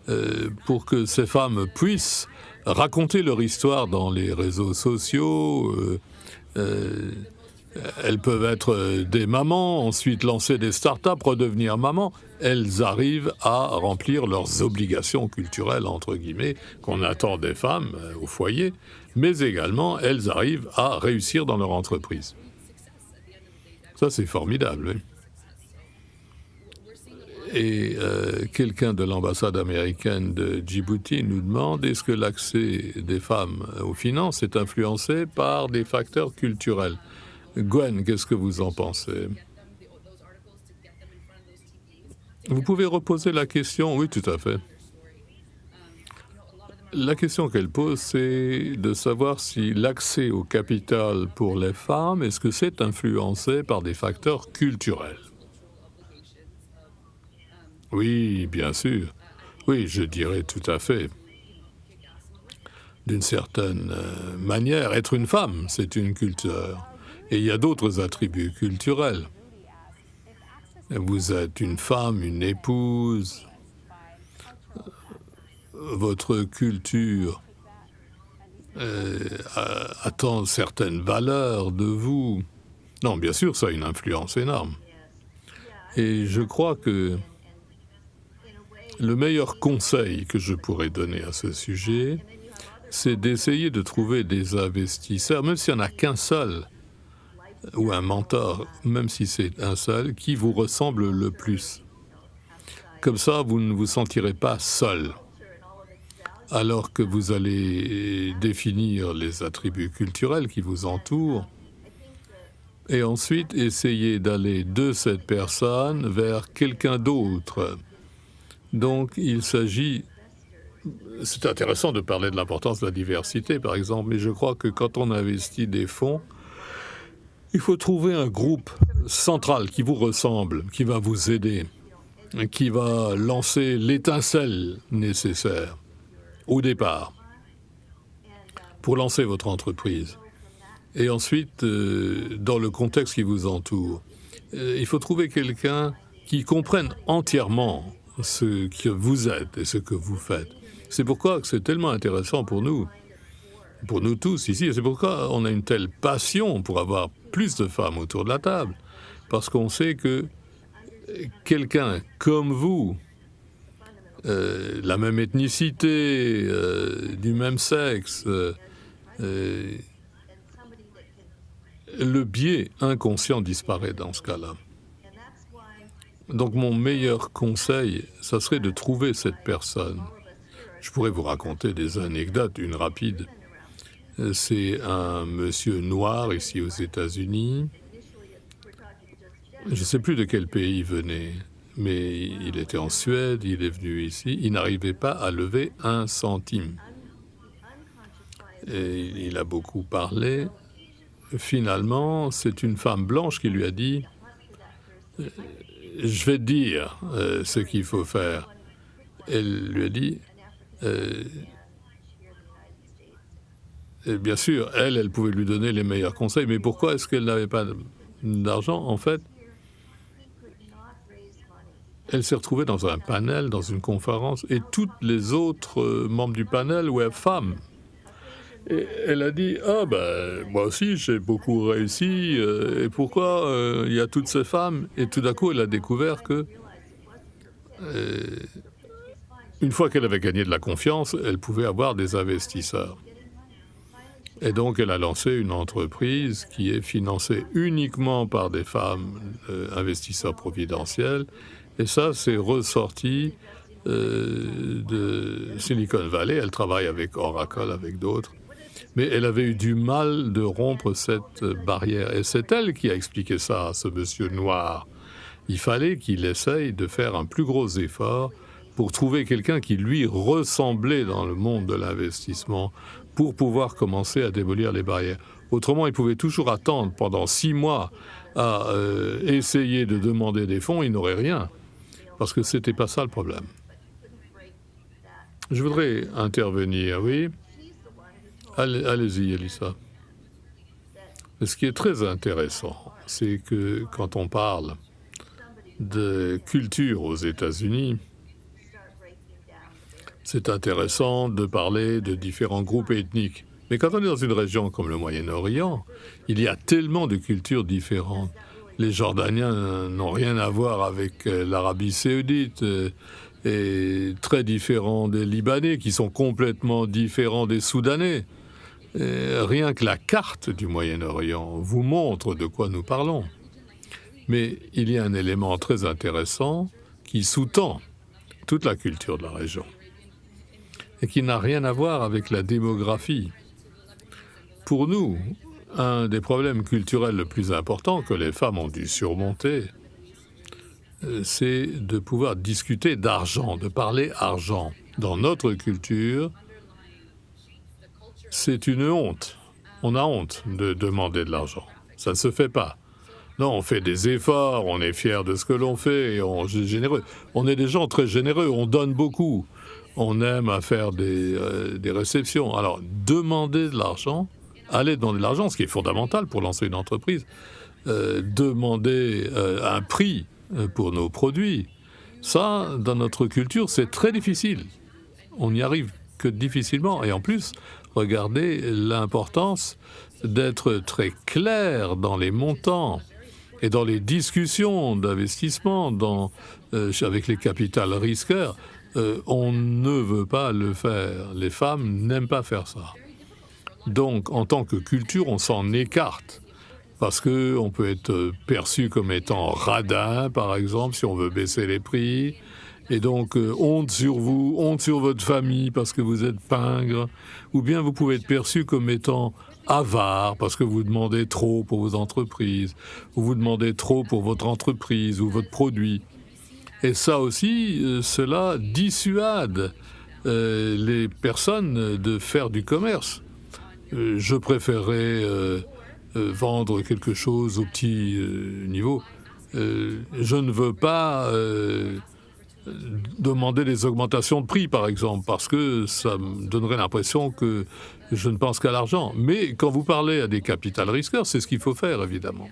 euh, pour que ces femmes puissent raconter leur histoire dans les réseaux sociaux. Elles peuvent être des mamans, ensuite lancer des start-up, redevenir mamans. Elles arrivent à remplir leurs obligations culturelles, entre guillemets, qu'on attend des femmes au foyer, mais également elles arrivent à réussir dans leur entreprise. Ça, c'est formidable. Et euh, quelqu'un de l'ambassade américaine de Djibouti nous demande est-ce que l'accès des femmes aux finances est influencé par des facteurs culturels? Gwen, qu'est-ce que vous en pensez? Vous pouvez reposer la question Oui, tout à fait. La question qu'elle pose, c'est de savoir si l'accès au capital pour les femmes, est-ce que c'est influencé par des facteurs culturels? Oui, bien sûr. Oui, je dirais tout à fait. D'une certaine euh, manière, être une femme, c'est une culture. Et il y a d'autres attributs culturels. Vous êtes une femme, une épouse, votre culture euh, attend certaines valeurs de vous. Non, bien sûr, ça a une influence énorme. Et je crois que le meilleur conseil que je pourrais donner à ce sujet, c'est d'essayer de trouver des investisseurs, même s'il n'y en a qu'un seul, ou un mentor, même si c'est un seul, qui vous ressemble le plus. Comme ça, vous ne vous sentirez pas seul alors que vous allez définir les attributs culturels qui vous entourent, et ensuite essayer d'aller de cette personne vers quelqu'un d'autre. Donc il s'agit... C'est intéressant de parler de l'importance de la diversité, par exemple, mais je crois que quand on investit des fonds, Il faut trouver un groupe central qui vous ressemble, qui va vous aider, qui va lancer l'étincelle nécessaire au départ pour lancer votre entreprise. Et ensuite, euh, dans le contexte qui vous entoure, euh, il faut trouver quelqu'un qui comprenne entièrement ce que vous êtes et ce que vous faites. C'est pourquoi c'est tellement intéressant pour nous, pour nous tous ici, c'est pourquoi on a une telle passion pour avoir plus de femmes autour de la table, parce qu'on sait que quelqu'un comme vous, euh, la même ethnicité, euh, du même sexe, euh, le biais inconscient disparaît dans ce cas-là. Donc mon meilleur conseil, ça serait de trouver cette personne. Je pourrais vous raconter des anecdotes, une rapide. C'est un monsieur noir ici aux États-Unis. Je ne sais plus de quel pays il venait, mais il était en Suède, il est venu ici. Il n'arrivait pas à lever un centime. Et il a beaucoup parlé. Finalement, c'est une femme blanche qui lui a dit je vais te dire euh, ce qu'il faut faire. Elle lui a dit, euh, bien sûr, elle, elle pouvait lui donner les meilleurs conseils, mais pourquoi est-ce qu'elle n'avait pas d'argent En fait, elle s'est retrouvée dans un panel, dans une conférence, et toutes les autres euh, membres du panel étaient femmes. Et elle a dit Ah, ben, moi aussi, j'ai beaucoup réussi. Euh, et pourquoi euh, il y a toutes ces femmes? Et tout d'un coup, elle a découvert que, une fois qu'elle avait gagné de la confiance, elle pouvait avoir des investisseurs. Et donc, elle a lancé une entreprise qui est financée uniquement par des femmes investisseurs providentiels. Et ça, c'est ressorti de Silicon Valley. Elle travaille avec Oracle, avec d'autres mais elle avait eu du mal de rompre cette barrière. Et c'est elle qui a expliqué ça à ce monsieur noir. Il fallait qu'il essaye de faire un plus gros effort pour trouver quelqu'un qui lui ressemblait dans le monde de l'investissement pour pouvoir commencer à démolir les barrières. Autrement, il pouvait toujours attendre pendant six mois à euh, essayer de demander des fonds, il n'aurait rien, parce que c'était pas ça le problème. Je voudrais intervenir, oui. Allez-y, Elissa. Ce qui est très intéressant, c'est que quand on parle de culture aux États-Unis, c'est intéressant de parler de différents groupes ethniques. Mais quand on est dans une région comme le Moyen-Orient, il y a tellement de cultures différentes. Les Jordaniens n'ont rien à voir avec euh, l'Arabie saoudite, euh, et très différents des Libanais, qui sont complètement différents des Soudanais. Rien que la carte du Moyen-Orient vous montre de quoi nous parlons. Mais il y a un élément très intéressant qui sous-tend toute la culture de la région et qui n'a rien à voir avec la démographie. Pour nous, un des problèmes culturels le plus important que les femmes ont dû surmonter, euh, c'est de pouvoir discuter d'argent, de parler argent. Dans notre culture, c'est une honte. On a honte de demander de l'argent. Ça ne se fait pas. Non, on fait des efforts, on est fier de ce que l'on fait on est généreux. On est des gens très généreux, on donne beaucoup. On aime à faire des, euh, réceptions. Alors, demander de l'argent, aller demander de l'argent, ce qui est fondamental pour lancer une entreprise, euh, demander euh, un prix pour nos produits, ça, dans notre culture, c'est très difficile. On n'y arrive que difficilement. Et en plus, regardez l'importance d'être très clair dans les montants et dans les discussions d'investissement avec les capitales risqueurs. Euh, on ne veut pas le faire. Les femmes n'aiment pas faire ça. Donc, en tant que culture, on s'en écarte parce qu'on peut être perçu comme étant radin, par exemple, si on veut baisser les prix, et donc, euh, honte sur vous, honte sur votre famille parce que vous êtes pingre, ou bien vous pouvez être perçu comme étant avare parce que vous demandez trop pour vos entreprises, ou vous demandez trop pour votre entreprise ou votre produit. Et ça aussi, euh, cela dissuade euh, les personnes de faire du commerce. je préférerais vendre quelque chose au petit niveau. je ne veux pas demander des augmentations de prix, par exemple, parce que ça me donnerait l'impression que je ne pense qu'à l'argent. Mais quand vous parlez à des capital risqueurs, c'est ce qu'il faut faire, évidemment.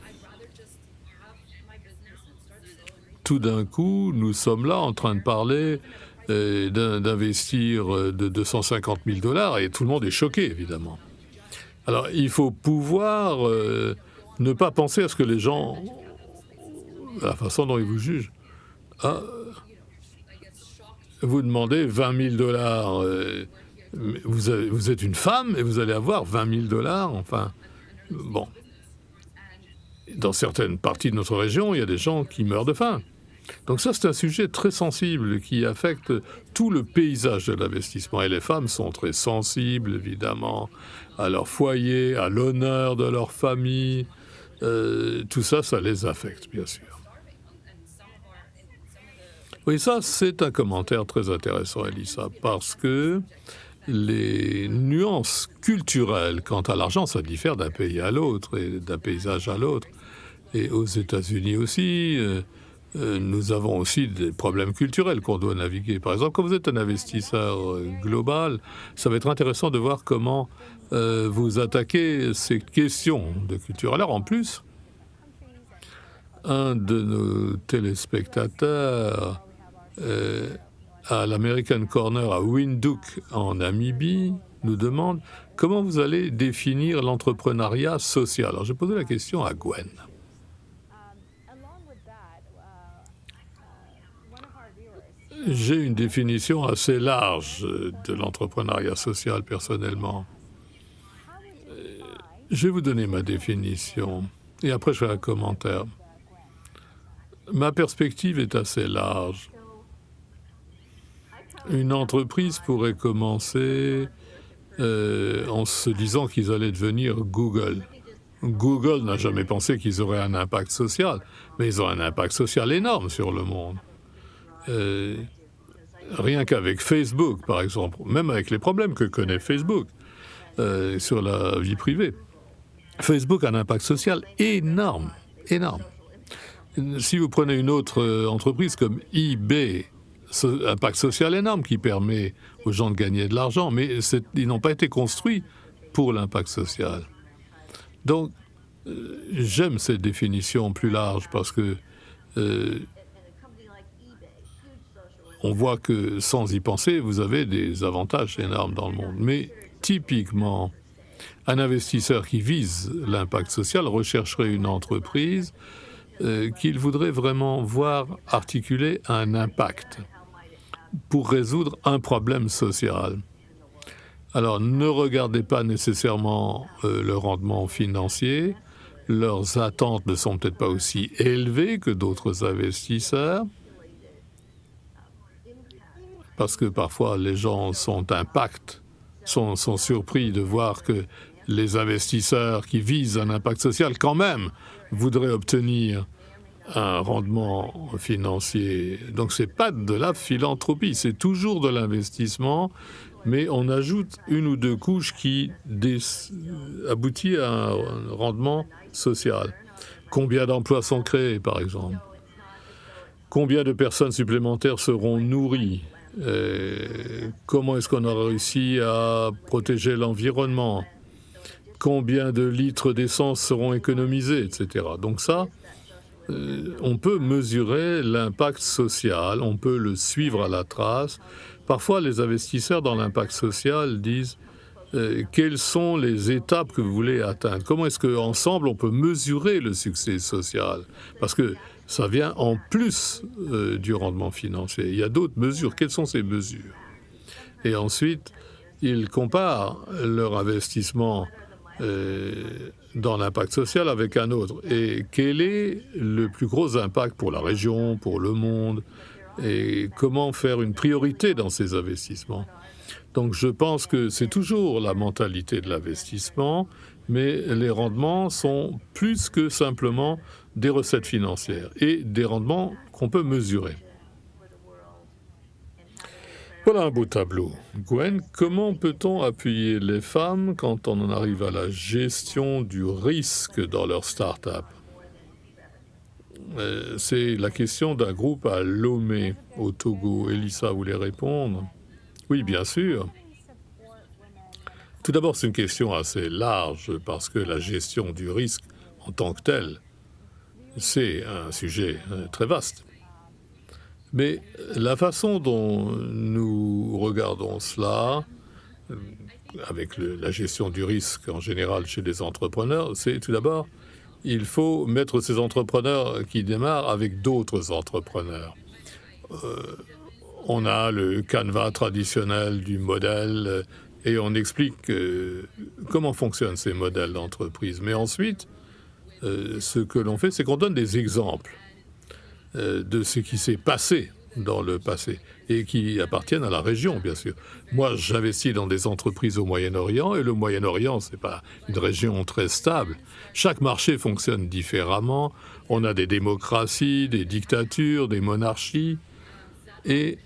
Tout d'un coup, nous sommes là en train de parler euh, d'investir euh, de 250 000 dollars et tout le monde est choqué, évidemment. Alors, il faut pouvoir euh, ne pas penser à ce que les gens, à la façon dont ils vous jugent. Ah, vous demandez 20 000 dollars, vous, vous, êtes une femme et vous allez avoir 20 000 dollars, enfin, bon. Dans certaines parties de notre région, il y a des gens qui meurent de faim. Donc ça, c'est un sujet très sensible qui affecte tout le paysage de l'investissement. Et les femmes sont très sensibles, évidemment, à leur foyer, à l'honneur de leur famille. Euh, tout ça, ça les affecte, bien sûr. Oui, ça, c'est un commentaire très intéressant, Elisa, parce que les nuances culturelles quant à l'argent, ça diffère d'un pays à l'autre et d'un paysage à l'autre. Et aux États-Unis aussi, euh, nous avons aussi des problèmes culturels qu'on doit naviguer. Par exemple, quand vous êtes un investisseur euh, global, ça va être intéressant de voir comment vous attaquez ces questions de culture. Alors, en plus, un de nos téléspectateurs euh, à l'American Corner à Windhoek en Namibie nous demande comment vous allez définir l'entrepreneuriat social. Alors, j'ai posé la question à Gwen. J'ai une définition assez large de l'entrepreneuriat social personnellement. Euh, je vais vous donner ma définition et après je ferai un commentaire. Ma perspective est assez large. Une entreprise pourrait commencer euh, en se disant qu'ils allaient devenir Google. Google n'a jamais pensé qu'ils auraient un impact social, mais ils ont un impact social énorme sur le monde. Euh, rien qu'avec Facebook, par exemple, même avec les problèmes que connaît Facebook euh, sur la vie privée. Facebook a un impact social énorme, énorme. Si vous prenez une autre entreprise comme eBay, impact social énorme qui permet aux gens de gagner de l'argent, mais ils n'ont pas été construits pour l'impact social. Donc, euh, j'aime cette définition plus large parce que euh, on voit que sans y penser, vous avez des avantages énormes dans le monde. Mais typiquement, un investisseur qui vise l'impact social rechercherait une entreprise euh, qu'il voudrait vraiment voir articuler un impact pour résoudre un problème social. Alors, ne regardez pas nécessairement euh, le rendement financier. Leurs attentes ne sont peut-être pas aussi élevées que d'autres investisseurs. Parce que parfois, les gens sont impact, sont, sont surpris de voir que les investisseurs qui visent un impact social, quand même, voudraient obtenir un rendement financier. Donc c'est pas de la philanthropie, c'est toujours de l'investissement, mais on ajoute une ou deux couches qui aboutit à un rendement social. Combien d'emplois sont créés, par exemple? Combien de personnes supplémentaires seront nourries? Euh, Comment est-ce qu'on a réussi à protéger l'environnement? Combien de litres d'essence seront économisés, etc. Donc ça, euh, on peut mesurer l'impact social, on peut le suivre à la trace. Parfois, les investisseurs dans l'impact social disent euh, quelles sont les étapes que vous voulez atteindre? Comment est-ce qu'ensemble on peut mesurer le succès social? Parce que ça vient en plus euh, du rendement financier. Il y a d'autres mesures. Quelles sont ces mesures? Et ensuite, ils comparent leur investissement dans l'impact social avec un autre. Et quel est le plus gros impact pour la région, pour le monde? Et comment faire une priorité dans ces investissements? Donc je pense que c'est toujours la mentalité de l'investissement, mais les rendements sont plus que simplement des recettes financières et des rendements qu'on peut mesurer. Voilà un beau tableau. Gwen, comment peut-on appuyer les femmes quand on en arrive à la gestion du risque dans leur start-up? Euh, C'est la question d'un groupe à Lomé, au Togo. Elissa voulait répondre. Oui, bien sûr. Tout d'abord, c'est une question assez large parce que la gestion du risque en tant que tel, c'est un sujet euh, très vaste. Mais la façon dont nous regardons cela, euh, avec la gestion du risque en général chez les entrepreneurs, c'est tout d'abord, il faut mettre ces entrepreneurs qui démarrent avec d'autres entrepreneurs. Euh, on a le canevas traditionnel du modèle et on explique comment fonctionnent ces modèles d'entreprise. Mais ensuite, euh, ce que l'on fait, c'est qu'on donne des exemples euh, de ce qui s'est passé dans le passé et qui appartiennent à la région, bien sûr. Moi, j'investis dans des entreprises au Moyen-Orient et le Moyen-Orient, c'est pas une région très stable. Chaque marché fonctionne différemment. On a des démocraties, des dictatures, des monarchies et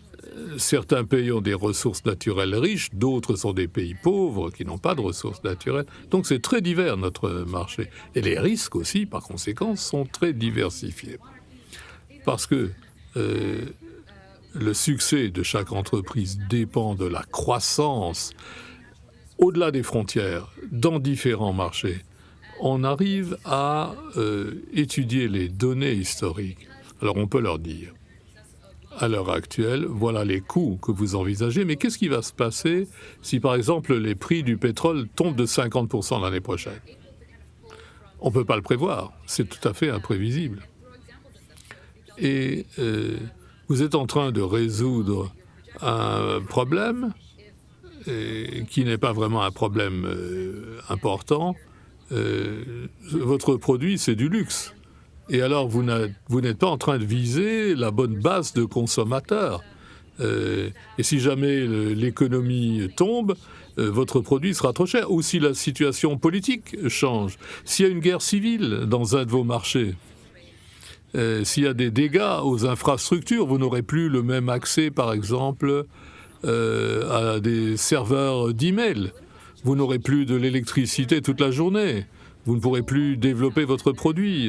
certains pays ont des ressources naturelles riches, d'autres sont des pays pauvres qui n'ont pas de ressources naturelles. Donc c'est très divers notre marché. Et les risques aussi, par conséquent, sont très diversifiés parce que euh, le succès de chaque entreprise dépend de la croissance au-delà des frontières, dans différents marchés. On arrive à euh, étudier les données historiques. Alors on peut leur dire, à l'heure actuelle, voilà les coûts que vous envisagez, mais qu'est-ce qui va se passer si, par exemple, les prix du pétrole tombent de 50% l'année prochaine? On ne peut pas le prévoir, c'est tout à fait imprévisible et euh, vous êtes en train de résoudre un problème et, qui n'est pas vraiment un problème euh, important. Euh, votre produit, c'est du luxe. Et alors, vous n'êtes pas en train de viser la bonne base de consommateurs. Euh, et si jamais l'économie tombe, euh, votre produit sera trop cher. Ou si la situation politique change. S'il y a une guerre civile dans un de vos marchés, euh, s'il y a des dégâts aux infrastructures, vous n'aurez plus le même accès, par exemple, à des serveurs d'email. Vous n'aurez plus de l'électricité toute la journée. Vous ne pourrez plus développer votre produit.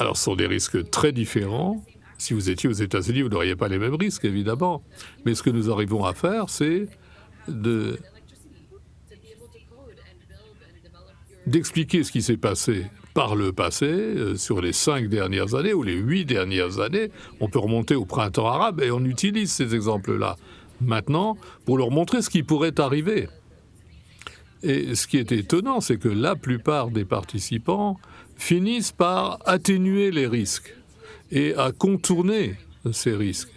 Alors, ce sont des risques très différents. Si vous étiez aux États-Unis, vous n'auriez pas les mêmes risques, évidemment. Mais ce que nous arrivons à faire, c'est de d'expliquer ce qui s'est passé par le passé, euh, sur les cinq dernières années ou les huit dernières années, on peut remonter au printemps arabe et on utilise ces exemples-là maintenant pour leur montrer ce qui pourrait arriver. Et ce qui est étonnant, c'est que la plupart des participants finissent par atténuer les risques et à contourner ces risques.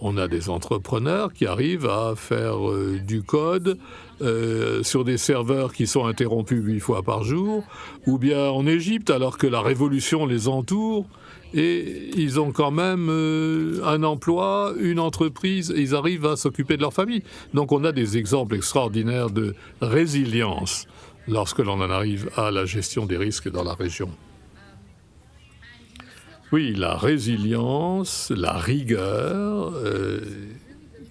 On a des entrepreneurs qui arrivent à faire euh, du code euh, sur des serveurs qui sont interrompus huit fois par jour, ou bien en Égypte alors que la révolution les entoure, et ils ont quand même euh, un emploi, une entreprise, et ils arrivent à s'occuper de leur famille. Donc on a des exemples extraordinaires de résilience lorsque l'on en arrive à la gestion des risques dans la région. Oui, la résilience, la rigueur euh,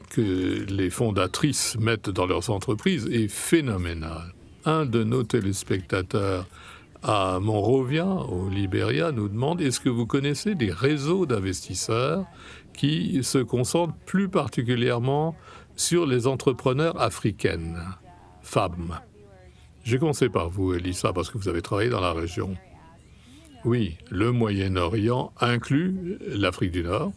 que les fondatrices mettent dans leurs entreprises est phénoménale. Un de nos téléspectateurs à Monrovia, au Libéria, nous demande est-ce que vous connaissez des réseaux d'investisseurs qui se concentrent plus particulièrement sur les entrepreneurs africaines, femmes J'ai commencé par vous, Elissa, parce que vous avez travaillé dans la région. Oui, le Moyen-Orient inclut l'Afrique du Nord,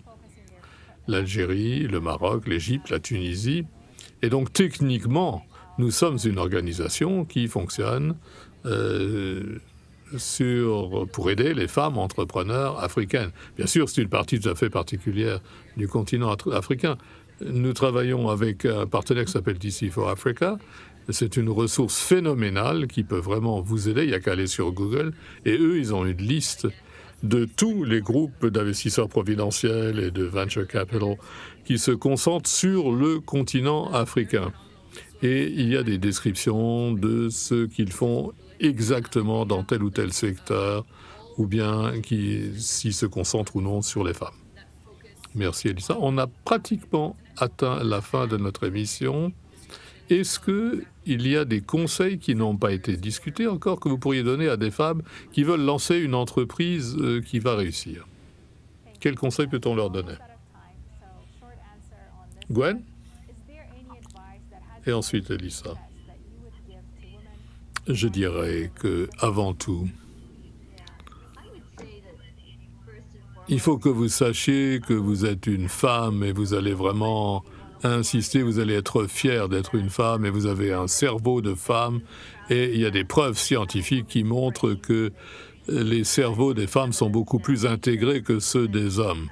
l'Algérie, le Maroc, l'Égypte, la Tunisie. Et donc techniquement, nous sommes une organisation qui fonctionne euh, sur, pour aider les femmes entrepreneurs africaines. Bien sûr, c'est une partie tout à fait particulière du continent africain. Nous travaillons avec un partenaire qui s'appelle DC for Africa, c'est une ressource phénoménale qui peut vraiment vous aider. Il n'y a qu'à aller sur Google. Et eux, ils ont une liste de tous les groupes d'investisseurs providentiels et de venture capital qui se concentrent sur le continent africain. Et il y a des descriptions de ce qu'ils font exactement dans tel ou tel secteur, ou bien s'ils se concentrent ou non sur les femmes. Merci Elisa. On a pratiquement atteint la fin de notre émission. Est-ce qu'il y a des conseils qui n'ont pas été discutés encore que vous pourriez donner à des femmes qui veulent lancer une entreprise euh, qui va réussir. Quels conseils peut-on leur donner? Gwen? Et ensuite Elisa. Je dirais que, avant tout, il faut que vous sachiez que vous êtes une femme et vous allez vraiment insister, vous allez être fier d'être une femme et vous avez un cerveau de femme et il y a des preuves scientifiques qui montrent que les cerveaux des femmes sont beaucoup plus intégrés que ceux des hommes.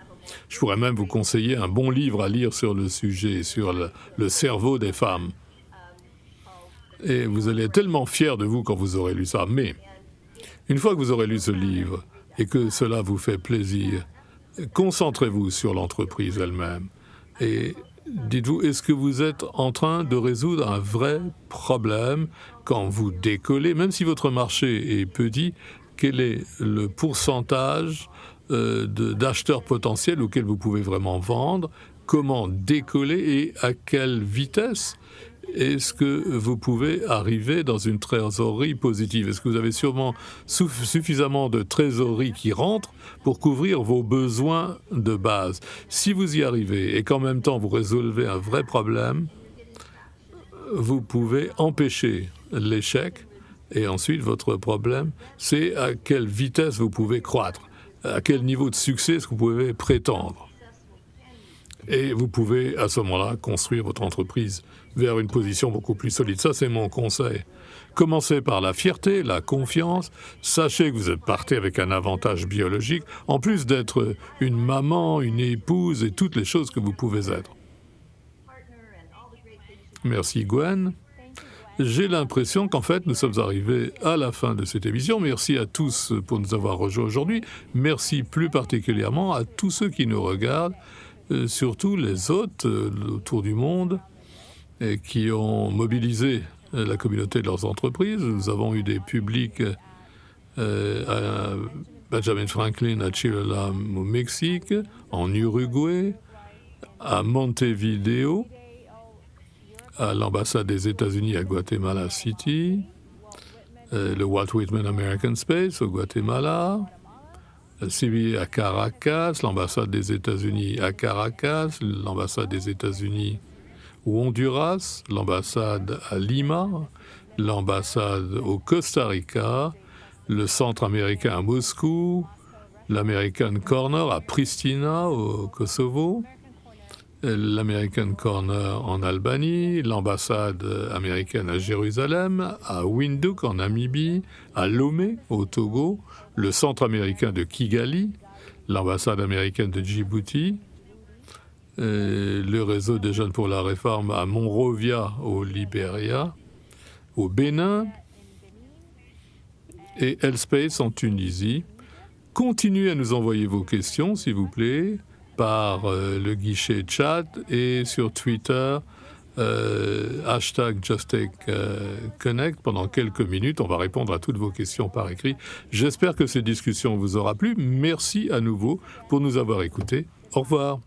Je pourrais même vous conseiller un bon livre à lire sur le sujet, sur le, cerveau des femmes. Et vous allez être tellement fier de vous quand vous aurez lu ça. Mais, une fois que vous aurez lu ce livre et que cela vous fait plaisir, concentrez-vous sur l'entreprise elle-même. Et dites-vous, est-ce que vous êtes en train de résoudre un vrai problème quand vous décollez, même si votre marché est petit, quel est le pourcentage euh, d'acheteurs potentiels auxquels vous pouvez vraiment vendre, comment décoller et à quelle vitesse est-ce que vous pouvez arriver dans une trésorerie positive? Est-ce que vous avez sûrement suffisamment de trésorerie qui rentre pour couvrir vos besoins de base? Si vous y arrivez et qu'en même temps vous résolvez un vrai problème, vous pouvez empêcher l'échec et ensuite votre problème, c'est à quelle vitesse vous pouvez croître, à quel niveau de succès est-ce que vous pouvez prétendre? Et vous pouvez à ce moment-là construire votre entreprise vers une position beaucoup plus solide. Ça, c'est mon conseil. Commencez par la fierté, la confiance. Sachez que vous êtes parti avec un avantage biologique, en plus d'être une maman, une épouse et toutes les choses que vous pouvez être. Merci Gwen. J'ai l'impression qu'en fait, nous sommes arrivés à la fin de cette émission. Merci à tous pour nous avoir rejoints aujourd'hui. Merci plus particulièrement à tous ceux qui nous regardent, euh, surtout les autres euh, autour du monde et qui ont mobilisé euh, la communauté de leurs entreprises. Nous avons eu des publics euh, à Benjamin Franklin, à Chile au Mexique, en Uruguay, à Montevideo, à l'ambassade des États-Unis à Guatemala City, euh, le Walt Whitman American Space au Guatemala, CBI à Caracas, l'ambassade des États-Unis à Caracas, l'ambassade des États-Unis au Honduras, l'ambassade à Lima, l'ambassade au Costa Rica, le centre américain à Moscou, l'American Corner à Pristina au Kosovo, l'American Corner en Albanie, l'ambassade américaine à Jérusalem, à Windhoek en Namibie, à Lomé au Togo, le centre américain de Kigali, l'ambassade américaine de Djibouti, le réseau des jeunes pour la réforme à Monrovia au Libéria, au Bénin et Elspace en Tunisie. Continuez à nous envoyer vos questions, s'il vous plaît, par euh, le guichet chat et sur Twitter, euh, hashtag JustTakeConnect. Euh, pendant quelques minutes, on va répondre à toutes vos questions par écrit. J'espère que cette discussion vous aura plu. Merci à nouveau pour nous avoir écoutés. Au revoir.